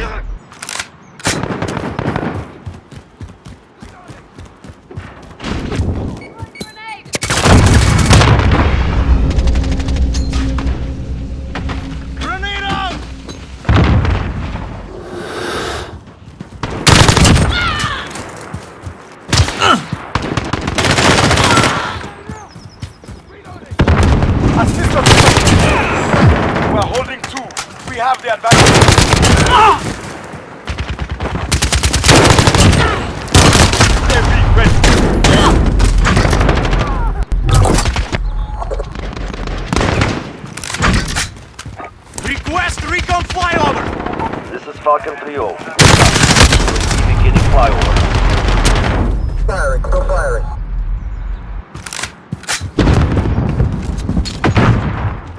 Yeah. Falcon 3-0. Indicating flyover. Firing, still firing.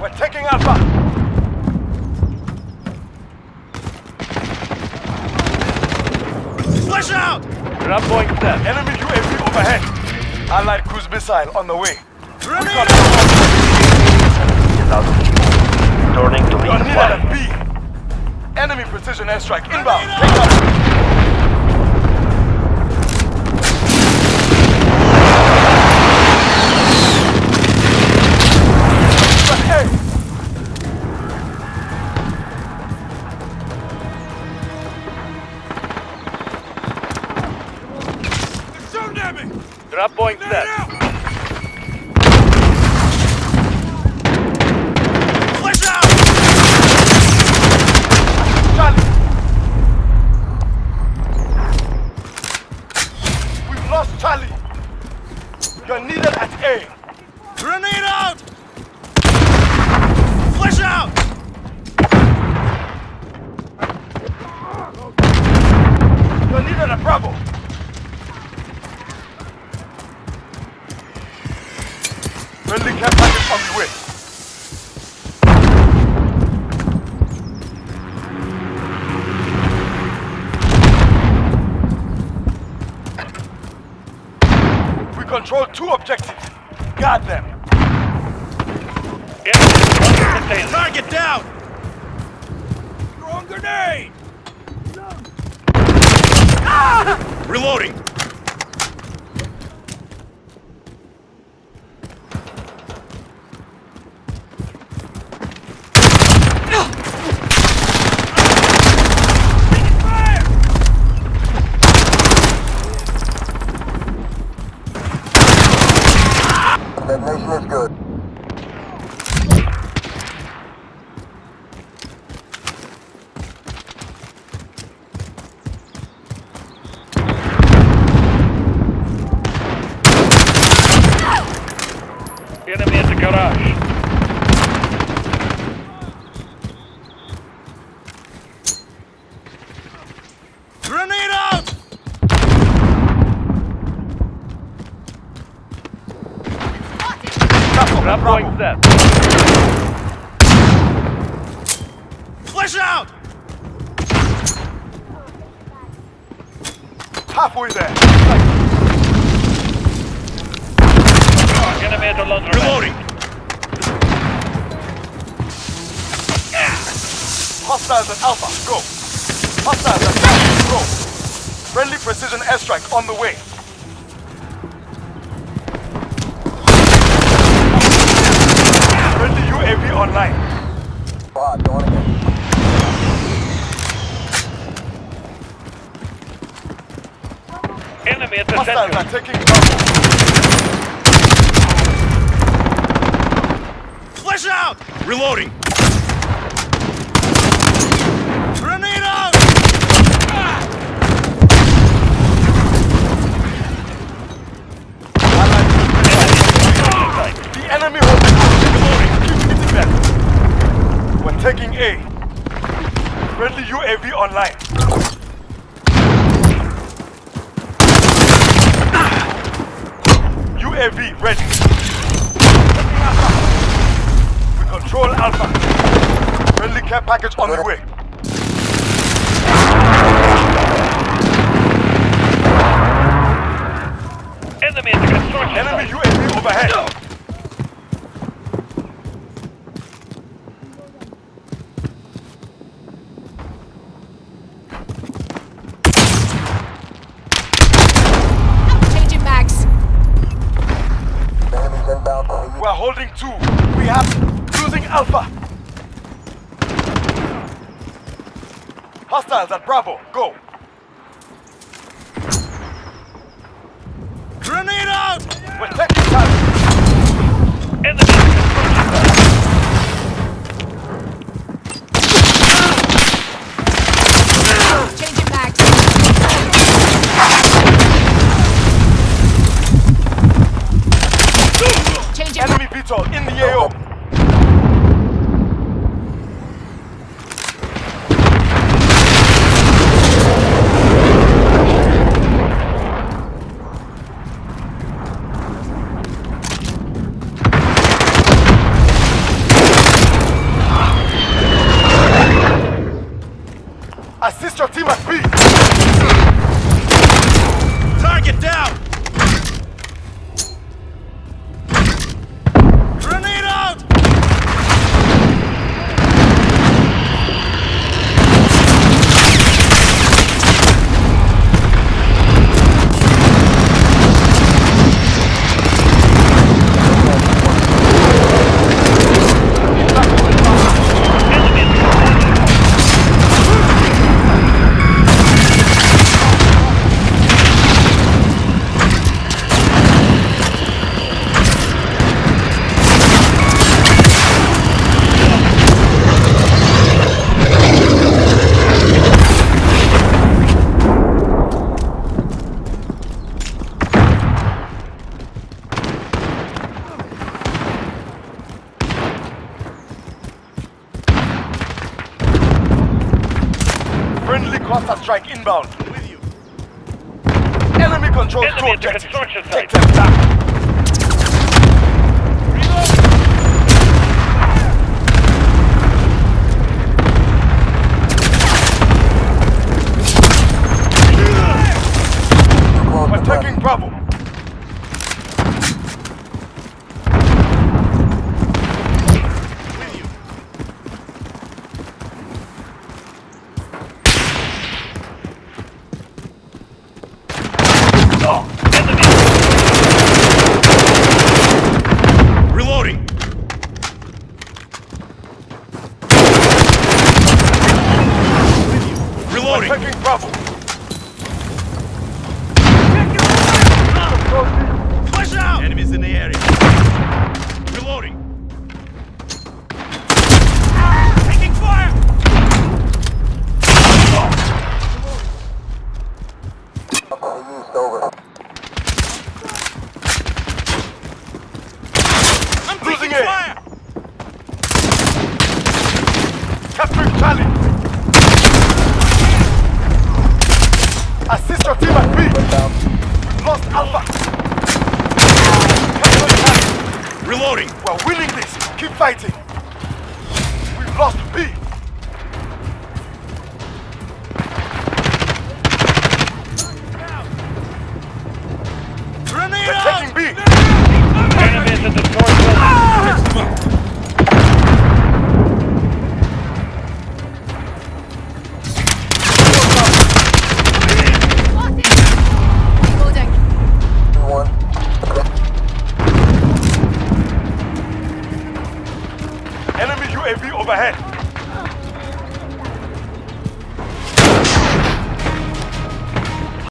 We're taking Alpha. Flash out! Drop point set. Enemy UAV overhead. Allied cruise missile on the way. Grenade Recon out! Of view. Returning to You're lead needed flight. B. Enemy precision airstrike inbound. Needed at Bravo! Friendly care package on the way. We control two objectives. Guard them. Target down! Throwing grenade! Reloading! Good. Enemy in the garage. Grenade out! Careful, Drop Set. Flash out! Halfway there. Enemy at the laundromat. Reloading! Hostiles at Alpha, go. Hostiles at Alpha, go. Friendly precision airstrike on the way. Friendly UAV online. Squad, going in. Enemy at the Hostiles are taking Bravo. Flash out! Reloading! Grenade out! Allied The enemy holding Keep hitting them. We're taking A. Friendly UAV online. UAV ready. We control Alpha. Friendly care package on the way. Enemy the construction Enemy. UAV overhead. holding two. We have losing Alpha. Hostiles at Bravo. Go. Grenade out! We're taking time. in the AO. control Enemy two objectives. Construction site. Take them down. We're Bravo! fighting.